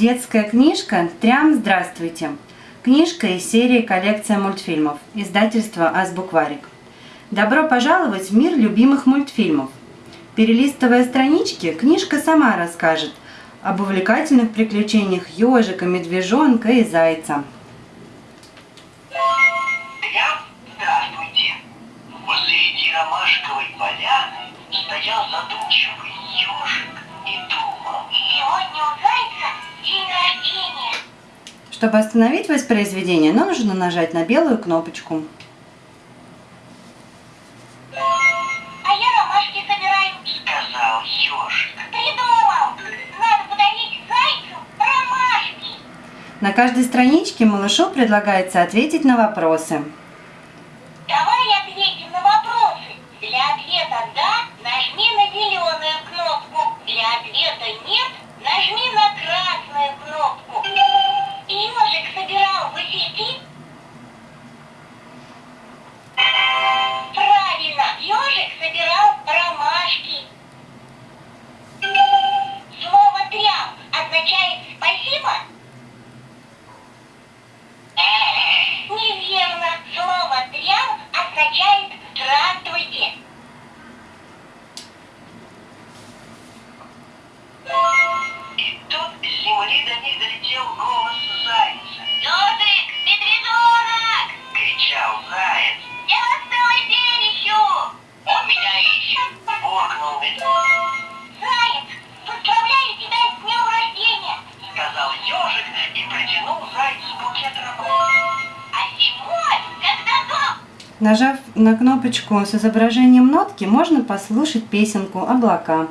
Детская книжка «Трям, здравствуйте». Книжка из серии «Коллекция мультфильмов». Издательство «Азбукварик». Добро пожаловать в мир любимых мультфильмов. Перелистывая странички, книжка сама расскажет об увлекательных приключениях ежика, медвежонка и зайца. Посреди ромашковой поляны стоял задумчивый Чтобы остановить воспроизведение, нужно нажать на белую кнопочку. А я ромашки собираю. Сказал ежик. Придумал. Надо подарить зайцу ромашки. На каждой страничке малышу предлагается ответить на вопросы. Давай ответим на вопросы. Для ответа «да» долетел голос зайца. Ежик, медвежонок! Кричал заяц. Я вас целый день ищу! Он меня ищет. Буркнул ведь. Заяц, поздравляю тебя с днем рождения! Сказал ежик и протянул зайцу букет роз. А зимой, когда дом... Нажав на кнопочку с изображением нотки, можно послушать песенку «Облака».